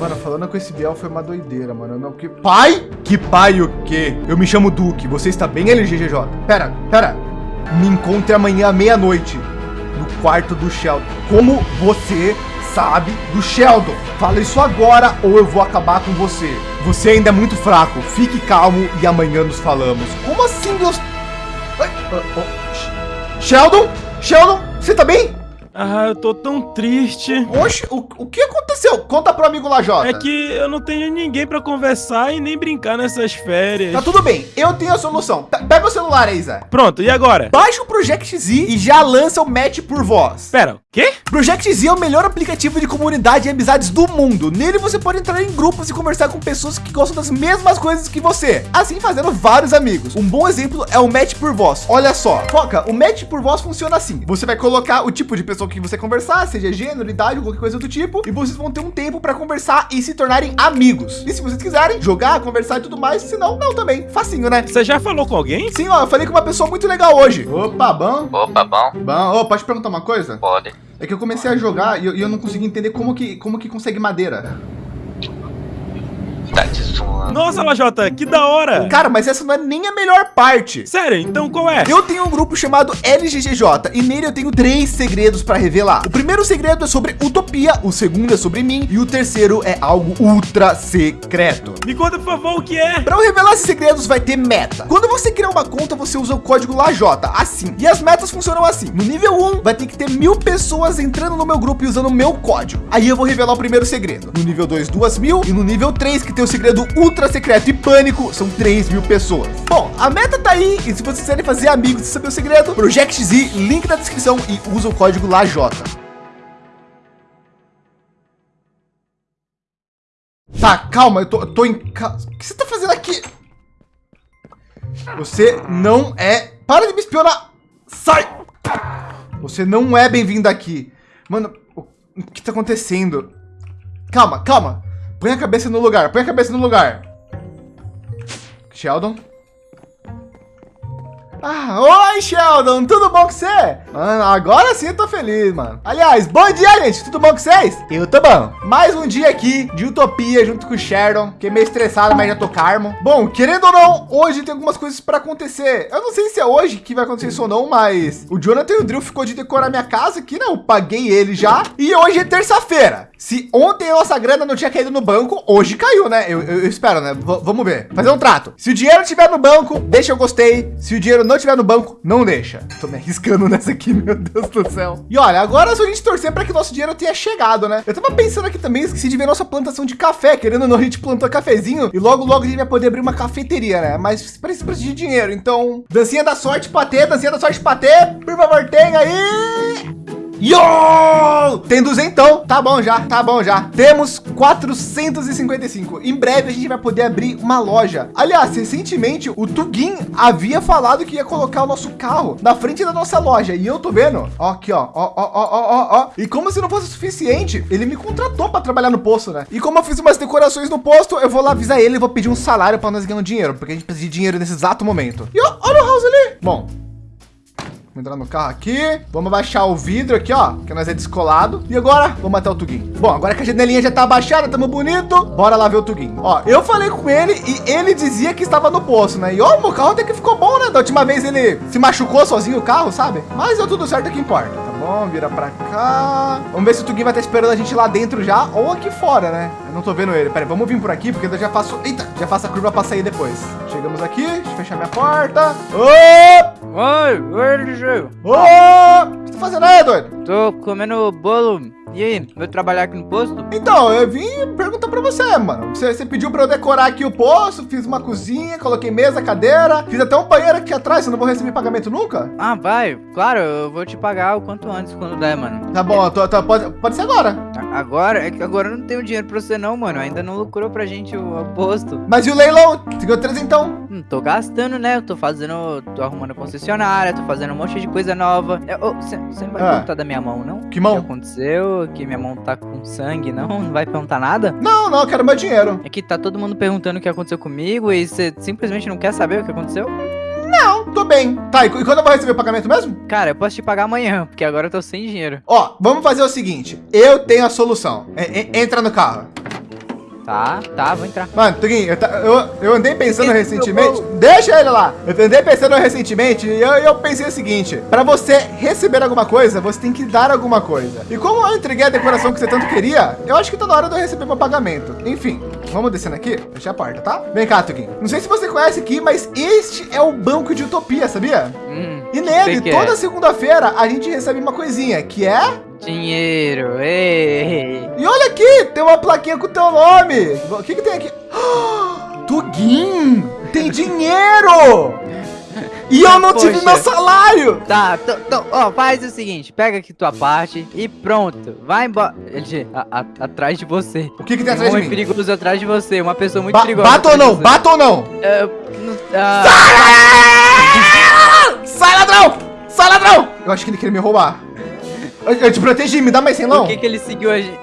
Mano, falando com esse Biel foi uma doideira, mano. Não, que... Pai? Que pai o quê? Eu me chamo Duque. Você está bem, LGGJ? Pera, pera. Me encontre amanhã à meia-noite no quarto do Sheldon. Como você sabe do Sheldon? Fala isso agora ou eu vou acabar com você. Você ainda é muito fraco. Fique calmo e amanhã nos falamos. Como assim, Deus? Ai, oh, oh. Sheldon? Sheldon, você tá bem? Ah, eu tô tão triste. Oxe, o, o que aconteceu? Conta pro amigo Lajota. É que eu não tenho ninguém pra conversar e nem brincar nessas férias. Tá tudo bem, eu tenho a solução. Pega o celular aí, Zé. Pronto, e agora? Baixa o Project Z e já lança o match por voz. Pera, o quê? Project Z é o melhor aplicativo de comunidade e amizades do mundo. Nele você pode entrar em grupos e conversar com pessoas que gostam das mesmas coisas que você, assim fazendo vários amigos. Um bom exemplo é o match por voz. Olha só, foca, o match por voz funciona assim. Você vai colocar o tipo de pessoa que você conversar, seja gênero, idade, qualquer coisa do tipo, e vocês vão ter um tempo para conversar e se tornarem amigos. E se vocês quiserem jogar, conversar e tudo mais, se não, não também. Facinho, né? Você já falou com alguém? Sim, ó, eu falei com uma pessoa muito legal hoje. Opa, bom. Opa, bom. Bom, oh, pode perguntar uma coisa? Pode. É que eu comecei a jogar e eu, e eu não consegui entender como que, como que consegue madeira. Tá te Nossa, Lajota, que da hora. Cara, mas essa não é nem a melhor parte. Sério, então qual é? Eu tenho um grupo chamado LGGJ e nele eu tenho três segredos para revelar. O primeiro segredo é sobre utopia, o segundo é sobre mim e o terceiro é algo ultra secreto. Me conta, por favor, o que é? Para eu revelar esses segredos vai ter meta. Quando você criar uma conta, você usa o código LAJ, assim. E as metas funcionam assim. No nível 1, vai ter que ter mil pessoas entrando no meu grupo e usando o meu código. Aí eu vou revelar o primeiro segredo. No nível 2, duas mil. E no nível 3, que tem o segredo ultra secreto e pânico, são 3 mil pessoas. Bom, a meta tá aí. E se vocês quiserem fazer amigos e saber o segredo, Project Z, link na descrição e usa o código LAJ. Tá, calma, eu tô, eu tô em casa. O que você tá fazendo aqui? Você não é... Para de me espionar! Sai! Você não é bem-vindo aqui. Mano, o que tá acontecendo? Calma, calma. Põe a cabeça no lugar, põe a cabeça no lugar. Sheldon? Ah, oi, Sheldon, tudo bom com você? Mano, agora sim eu tô feliz, mano. Aliás, bom dia, gente, tudo bom com vocês? Eu tô bom. Mais um dia aqui de utopia junto com o Sheldon, que é meio estressado, mas já tô calmo. Bom, querendo ou não, hoje tem algumas coisas para acontecer. Eu não sei se é hoje que vai acontecer isso ou não, mas o Jonathan e o Drill ficou de decorar minha casa aqui, né? Eu paguei ele já. E hoje é terça-feira. Se ontem a nossa grana não tinha caído no banco, hoje caiu, né? Eu, eu, eu espero, né? V vamos ver. Fazer um trato. Se o dinheiro estiver no banco, deixa eu gostei. Se o dinheiro não estiver no banco, não deixa. Tô me arriscando nessa aqui, meu Deus do céu. E olha, agora é só a gente torcer para que nosso dinheiro tenha chegado, né? Eu tava pensando aqui também, esqueci de ver nossa plantação de café. Querendo ou não, a gente plantou cafezinho e logo, logo a gente vai poder abrir uma cafeteria, né? Mas precisa de dinheiro. Então, dancinha da sorte pra ter, dancinha da sorte pra ter. Por favor, tenha aí. Yo! Tem duzentão. Tá bom já, tá bom já. Temos 455. Em breve a gente vai poder abrir uma loja. Aliás, recentemente o Tugin havia falado que ia colocar o nosso carro na frente da nossa loja. E eu tô vendo, ó, aqui, ó, ó, ó, ó, ó, ó. E como se não fosse suficiente, ele me contratou para trabalhar no posto, né? E como eu fiz umas decorações no posto, eu vou lá avisar ele e vou pedir um salário para nós ganhar dinheiro, porque a gente precisa de dinheiro nesse exato momento. E ó, olha o house ali. Bom, Vamos entrar no carro aqui. Vamos baixar o vidro aqui, ó, que nós é descolado. E agora, vamos matar o Tugin. Bom, agora que a janelinha já tá abaixada, tamo bonito. Bora lá ver o Tugin. Ó, eu falei com ele e ele dizia que estava no poço, né? E ó, o carro até que ficou bom, né? Da última vez ele se machucou sozinho o carro, sabe? Mas deu tudo certo, é que importa. Bom, vira pra cá. Vamos ver se o Tugin vai estar esperando a gente lá dentro já ou aqui fora, né? Eu não tô vendo ele. Pera aí, vamos vir por aqui, porque eu já faço... Eita, já faço a curva pra sair depois. Chegamos aqui, deixa eu fechar minha porta. Ô! Oi, oi, LG. Ô! O que você tá fazendo aí, doido? Tô comendo bolo. E aí, vai trabalhar aqui no posto? Então, eu vim perguntar pra você, mano. Você, você pediu pra eu decorar aqui o posto, fiz uma cozinha, coloquei mesa, cadeira, fiz até um banheiro aqui atrás, eu não vou receber pagamento nunca? Ah, vai. Claro, eu vou te pagar o quanto antes, quando der, mano. Tá bom, tô, tô, pode, pode ser agora. Agora? É que agora eu não tenho dinheiro pra você não, mano. Ainda não lucrou pra gente o, o posto. Mas e o leilão? Seguiu três então? Hum, tô gastando, né? Eu tô fazendo, tô arrumando concessionária, tô fazendo um monte de coisa nova. Você não vai Ah. perguntar da minha mão, não? Que O mão? que aconteceu? Que minha mão tá com sangue, não? Não vai perguntar nada? Não, não, eu quero meu dinheiro. É que tá todo mundo perguntando o que aconteceu comigo e você simplesmente não quer saber o que aconteceu? Não, tô bem. Tá, e, qu- quando eu vou receber o pagamento mesmo? Cara, eu posso te pagar amanhã, porque agora eu tô sem dinheiro. Ó, vamos fazer o seguinte. Eu tenho a solução. E- e- entra no carro. Tá, tá, vou entrar. Mano, Tuguinho, eu, ta- eu, eu andei pensando recentemente. Deixa ele lá. Eu andei pensando recentemente e eu, eu pensei o seguinte: pra você receber alguma coisa, você tem que dar alguma coisa. E como eu entreguei a decoração que você tanto queria, eu acho que tá na hora de eu receber meu pagamento. Enfim, vamos descendo aqui. Fechar a porta, tá? Vem cá, Tuguinho. Não sei se você conhece aqui, mas este é o banco de utopia, sabia? Hum, nele, que toda é. segunda-feira, a gente recebe uma coisinha, que é. Dinheiro, ei. E olha aqui, tem uma plaquinha com o teu nome. O que que tem aqui? Tuguin, tem dinheiro! E eu não tive Poxa. meu salário! Tá, tô, tô- ó, faz o seguinte, pega aqui tua parte e pronto, vai embora. A- a- atrás de você. O que que tem Tem um atrás de mim? perigoso atrás de você, uma pessoa muito Ba perigosa. bato ou atrás não? Bato ou não? É, não- ah, Sai, ladrão! Sai, ladrão! Eu acho que ele queria me roubar. Eu, eu te protegi, me dá mais 100 por não? que, que ele seguiu a gente?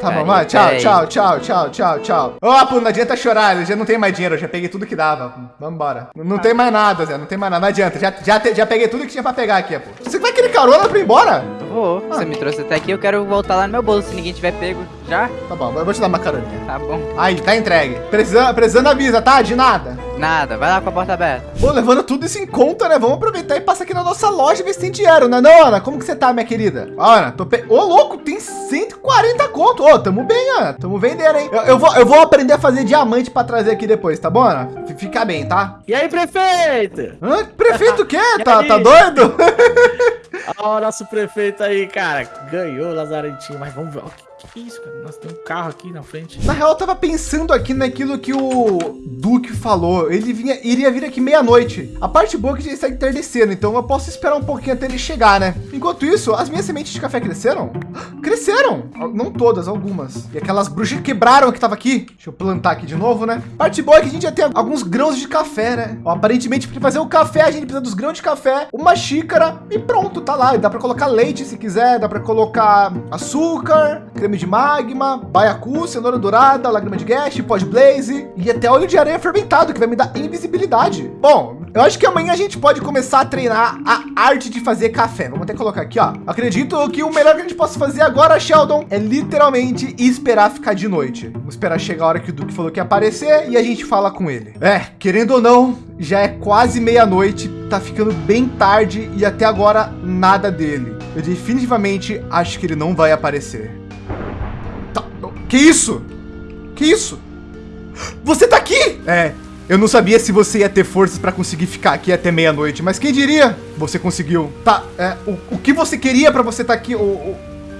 Tá bom, vai. Tchau, tchau, tchau, tchau, tchau, tchau. Ó, pô, não adianta chorar, eu já não tenho mais dinheiro, eu já peguei tudo que dava. Vambora. Não, não tem mais nada, Zé, não tem mais nada, não adianta. Já, já, te- já peguei tudo que tinha pra pegar aqui, pô. Você vai querer carona pra ir embora? Vou, Ah. você me trouxe até aqui, eu quero voltar lá no meu bolso, se ninguém tiver pego já, Tá bom, eu vou te dar uma caroninha. tá bom. Aí, tá entregue. Precisando, precisando avisa, tá? De nada. Nada, vai lá com a porta aberta. Pô, levando tudo isso em conta, né? Vamos aproveitar e passar aqui na nossa loja e ver se tem dinheiro, né não, Ana? Como que você tá, minha querida? Ó, Ana, tô pe... Ô, louco, tem 140 conto. Ô, tamo bem, Ana. Tamo vendendo, hein? Eu, eu vou, eu vou aprender a fazer diamante pra trazer aqui depois, tá bom, Ana? F- Fica bem, tá? E aí, prefeito? Hã? Prefeito o quê? Tá, tá doido? Ó, o nosso prefeito aí, cara. Ganhou Lazarentinho. Mas vamos ver. Que, isso, cara? Nossa, tem um carro aqui na frente. Na real, eu tava pensando aqui naquilo que o Duque falou. Ele vinha, iria vir aqui meia-noite. A parte boa é que gente está entardecendo, então eu posso esperar um pouquinho até ele chegar, né? Enquanto isso, as minhas sementes de café cresceram? Cresceram! Não todas, algumas. E aquelas bruxas quebraram que tava aqui. Deixa eu plantar aqui de novo, né? Parte boa é que a gente já tem alguns grãos de café, né? Ó, aparentemente, para fazer o café, a gente precisa dos grãos de café, uma xícara e pronto, tá lá. E dá para colocar leite se quiser, dá para colocar açúcar, creme de magma, baiacu, cenoura dourada, lágrima de guest, pó de blaze e até óleo de aranha fermentado, que vai me dar invisibilidade. Bom, eu acho que amanhã a gente pode começar a treinar a arte de fazer café. Vamos até colocar aqui, ó. Acredito que o melhor que a gente possa fazer agora, Sheldon, é literalmente esperar ficar de noite. Vamos esperar chegar a hora que o Duque falou que ia aparecer e a gente fala com ele. É, querendo ou não, já é quase meia-noite, tá ficando bem tarde e até agora nada dele. Eu definitivamente acho que ele não vai aparecer. Tá, que isso? Que isso? Você tá aqui? É, eu não sabia se você ia ter forças pra conseguir ficar aqui até meia-noite, mas quem diria? Você conseguiu. Tá, é, o, o que você queria pra você estar aqui? O, o-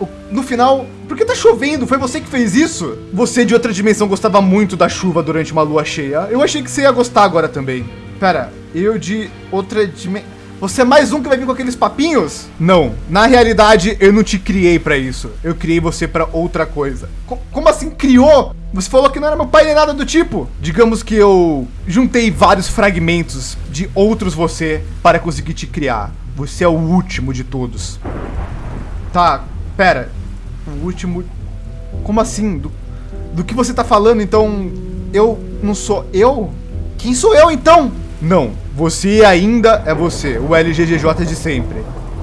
o- no final, por que tá chovendo? Foi você que fez isso? Você de outra dimensão gostava muito da chuva durante uma lua cheia. Eu achei que você ia gostar agora também. Pera, eu de outra dimensão. Você é mais um que vai vir com aqueles papinhos? Não. Na realidade, eu não te criei pra isso. Eu criei você pra outra coisa. Co- como assim criou? Você falou que não era meu pai nem nada do tipo. Digamos que eu juntei vários fragmentos de outros você para conseguir te criar. Você é o último de todos. Tá, pera. O último. Como assim? Do, do que você tá falando, então. Eu não sou eu? Quem sou eu então? Não, você ainda é você, o LGGJ de sempre.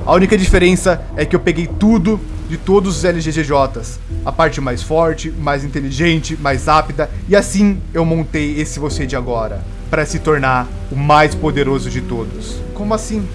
A única diferença é que eu peguei tudo de todos os LGGJs. A parte mais forte, mais inteligente, mais rápida, e assim eu montei esse você de agora, para se tornar o mais poderoso de todos. Como assim?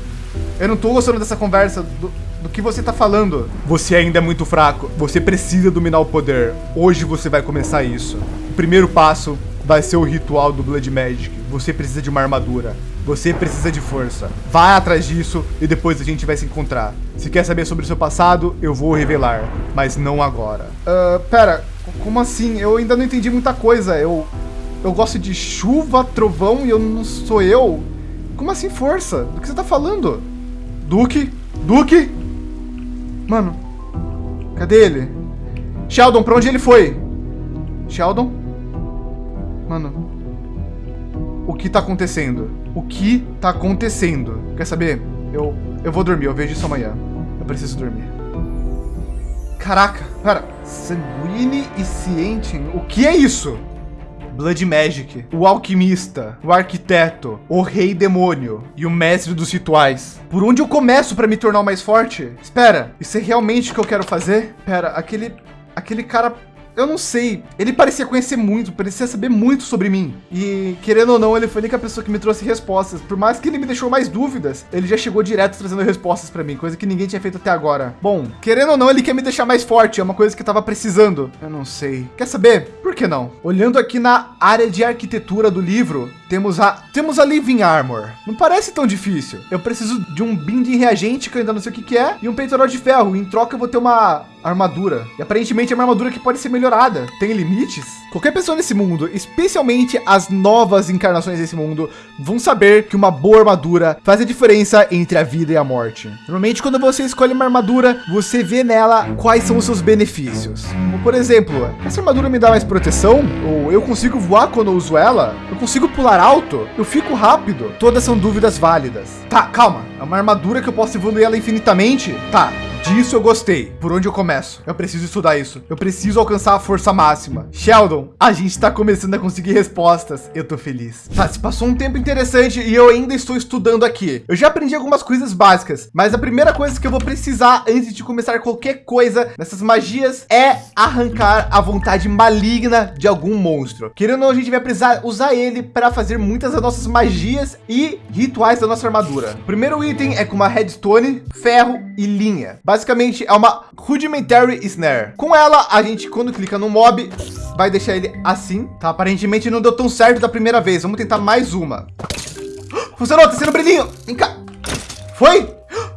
Eu não tô gostando dessa conversa. Do, do que você tá falando? Você ainda é muito fraco. Você precisa dominar o poder. Hoje você vai começar isso. O primeiro passo vai ser o ritual do Blood Magic. Você precisa de uma armadura. Você precisa de força. Vai atrás disso e depois a gente vai se encontrar. Se quer saber sobre o seu passado, eu vou revelar. Mas não agora. Ah, pera, como assim? Eu ainda não entendi muita coisa. Eu. Eu gosto de chuva, trovão e eu não sou eu? Como assim força? Do que você tá falando? Duque? Duque? Mano, cadê ele? Sheldon, pra onde ele foi? Sheldon? Mano, o que tá acontecendo? O que tá acontecendo? Quer saber? Eu, eu vou dormir, eu vejo isso amanhã. Eu preciso dormir. Caraca, pera. Sanguine e Ciente? O que é isso? Blood Magic, o alquimista, o arquiteto, o rei demônio e o mestre dos rituais. Por onde eu começo para me tornar mais forte? Espera, isso é realmente o que eu quero fazer? Pera, aquele aquele cara eu não sei. Ele parecia conhecer muito, parecia saber muito sobre mim. E querendo ou não, ele foi a única pessoa que me trouxe respostas. Por mais que ele me deixou mais dúvidas, ele já chegou direto trazendo respostas para mim, coisa que ninguém tinha feito até agora. Bom, querendo ou não, ele quer me deixar mais forte, é uma coisa que eu tava precisando. Eu não sei. Quer saber? Por que não? Olhando aqui na área de arquitetura do livro, temos a temos a Living Armor. Não parece tão difícil. Eu preciso de um binding reagente que eu ainda não sei o que, que é e um peitoral de ferro. Em troca eu vou ter uma armadura. E aparentemente é uma armadura que pode ser melhorada. Tem limites? Qualquer pessoa nesse mundo, especialmente as novas encarnações desse mundo, vão saber que uma boa armadura faz a diferença entre a vida e a morte. Normalmente, quando você escolhe uma armadura, você vê nela quais são os seus benefícios. Como, por exemplo, essa armadura me dá mais proteção? Ou eu consigo voar quando uso ela? Eu consigo pular alto? Eu fico rápido? Todas são dúvidas válidas. Tá, calma. É uma armadura que eu posso evoluir ela infinitamente? Tá, Disso eu gostei. Por onde eu começo? Eu preciso estudar isso. Eu preciso alcançar a força máxima. Sheldon, a gente está começando a conseguir respostas. Eu tô feliz. Tá, se passou um tempo interessante e eu ainda estou estudando aqui. Eu já aprendi algumas coisas básicas, mas a primeira coisa que eu vou precisar antes de começar qualquer coisa nessas magias é arrancar a vontade maligna de algum monstro. Querendo ou não, a gente vai precisar usar ele para fazer muitas das nossas magias e rituais da nossa armadura. O primeiro item é com uma redstone, ferro e linha. Basicamente é uma rudimentary snare. Com ela, a gente quando clica no mob, vai deixar ele assim, tá? Aparentemente não deu tão certo da primeira vez. Vamos tentar mais uma. Funcionou, tá sendo brilhinho. Vem cá. Foi?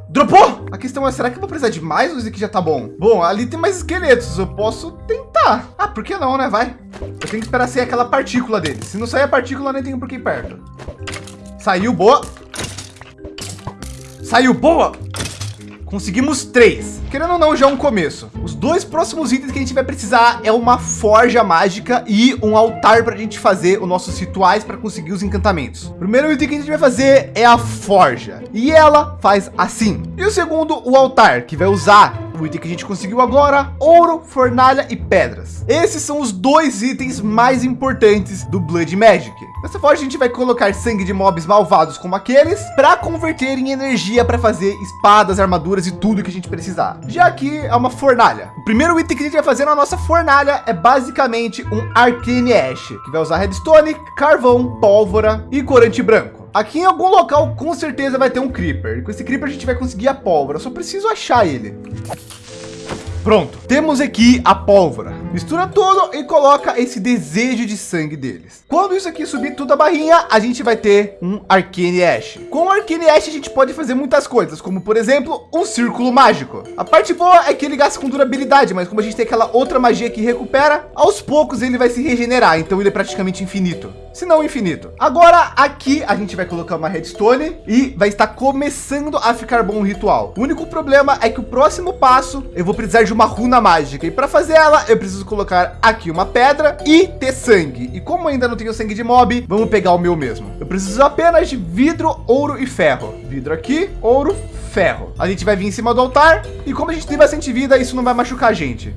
Dropou? A questão é, será que eu vou precisar de mais ou isso aqui já tá bom? Bom, ali tem mais esqueletos, eu posso tentar. Ah, por que não, né? Vai. Eu tenho que esperar sair aquela partícula dele. Se não sair a partícula, nem tenho por que ir perto. Saiu, boa. Saiu, boa. Conseguimos três. Querendo ou não, já é um começo. Os dois próximos itens que a gente vai precisar é uma forja mágica e um altar para a gente fazer os nossos rituais para conseguir os encantamentos. O primeiro item que a gente vai fazer é a forja. E ela faz assim. E o segundo, o altar, que vai usar o item que a gente conseguiu agora, ouro, fornalha e pedras. Esses são os dois itens mais importantes do Blood Magic. Nessa forja a gente vai colocar sangue de mobs malvados como aqueles para converter em energia para fazer espadas, armaduras e tudo que a gente precisar. Já aqui é uma fornalha. O primeiro item que a gente vai fazer na nossa fornalha é basicamente um Arcane Ash, que vai usar redstone, carvão, pólvora e corante branco. Aqui em algum local com certeza vai ter um creeper. Com esse creeper a gente vai conseguir a pólvora. Eu só preciso achar ele. Pronto, temos aqui a pólvora. Mistura tudo e coloca esse desejo de sangue deles. Quando isso aqui subir tudo a barrinha, a gente vai ter um Arcane Ash. Com o Arcane Ash a gente pode fazer muitas coisas, como por exemplo, um círculo mágico. A parte boa é que ele gasta com durabilidade, mas como a gente tem aquela outra magia que recupera, aos poucos ele vai se regenerar, então ele é praticamente infinito se não infinito. Agora aqui a gente vai colocar uma redstone e vai estar começando a ficar bom o ritual. O único problema é que o próximo passo eu vou precisar de uma runa mágica e para fazer ela eu preciso colocar aqui uma pedra e ter sangue. E como ainda não tenho sangue de mob, vamos pegar o meu mesmo. Eu preciso apenas de vidro, ouro e ferro. Vidro aqui, ouro, ferro. A gente vai vir em cima do altar e como a gente tem bastante vida, isso não vai machucar a gente.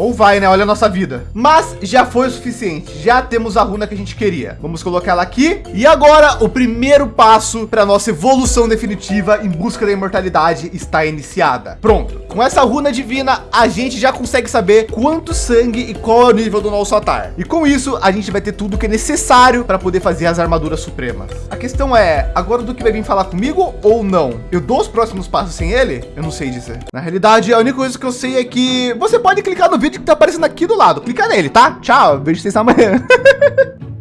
Ou vai, né? Olha a nossa vida. Mas já foi o suficiente. Já temos a runa que a gente queria. Vamos colocar ela aqui. E agora o primeiro passo para nossa evolução definitiva em busca da imortalidade está iniciada. Pronto. Com essa runa divina, a gente já consegue saber quanto sangue e qual é o nível do nosso altar. E com isso, a gente vai ter tudo que é necessário para poder fazer as armaduras supremas. A questão é, agora do que vai vir falar comigo ou não? Eu dou os próximos passos sem ele? Eu não sei dizer. Na realidade, a única coisa que eu sei é que você pode clicar no vídeo vídeo que tá aparecendo aqui do lado. Clica nele, tá? Tchau, vejo vocês amanhã.